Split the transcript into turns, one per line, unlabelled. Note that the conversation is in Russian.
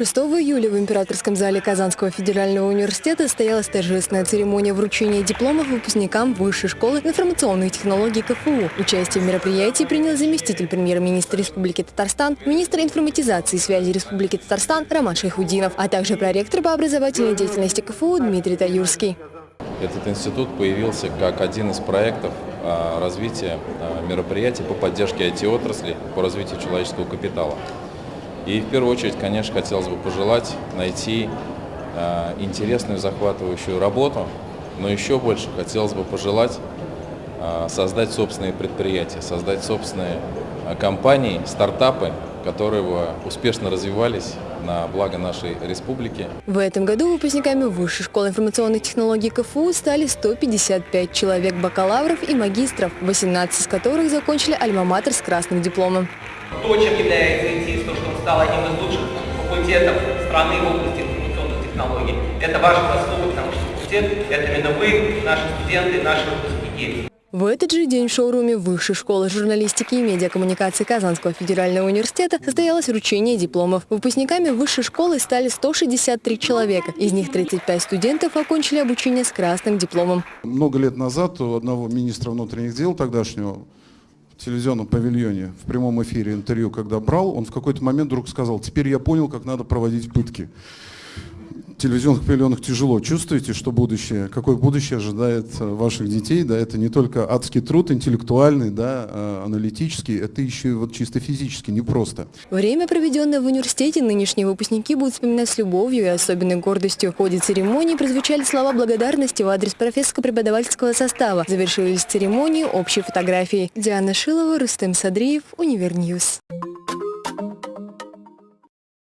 6 июля в Императорском зале Казанского федерального университета состоялась торжественная церемония вручения дипломов выпускникам Высшей школы информационных технологий КФУ. Участие в мероприятии принял заместитель премьер-министра Республики Татарстан, министр информатизации и связи Республики Татарстан Роман Шайхудинов, а также проректор по образовательной деятельности КФУ Дмитрий Таюрский.
Этот институт появился как один из проектов а, развития а, мероприятий по поддержке IT-отрасли, по развитию человеческого капитала. И в первую очередь, конечно, хотелось бы пожелать найти э, интересную, захватывающую работу, но еще больше хотелось бы пожелать э, создать собственные предприятия, создать собственные э, компании, стартапы, которые бы успешно развивались на благо нашей республики.
В этом году выпускниками Высшей школы информационных технологий КФУ стали 155 человек бакалавров и магистров, 18 из которых закончили альма-матер с красным дипломом.
То, чем является ИТИС, то, что стал одним из лучших факультетов страны в области информационных технологий, это ваша заслуга, потому что факультет – это именно вы, наши студенты, наши выпускники.
В этот же день в шоуруме Высшей школы журналистики и медиакоммуникации Казанского федерального университета состоялось вручение дипломов. Выпускниками высшей школы стали 163 человека. Из них 35 студентов окончили обучение с красным дипломом.
Много лет назад у одного министра внутренних дел тогдашнего телевизионном павильоне в прямом эфире интервью, когда брал, он в какой-то момент вдруг сказал, теперь я понял, как надо проводить пытки телевизионных павильонах тяжело. Чувствуете, что будущее, какое будущее ожидает э, ваших детей? Да, это не только адский труд, интеллектуальный, да, а аналитический, это еще и вот чисто физически, непросто.
Время, проведенное в университете, нынешние выпускники будут вспоминать с любовью и особенной гордостью. В ходе церемонии прозвучали слова благодарности в адрес профессорско-преподавательского состава. Завершились церемонии общей фотографией. Диана Шилова, Рустем Садриев, Универ News.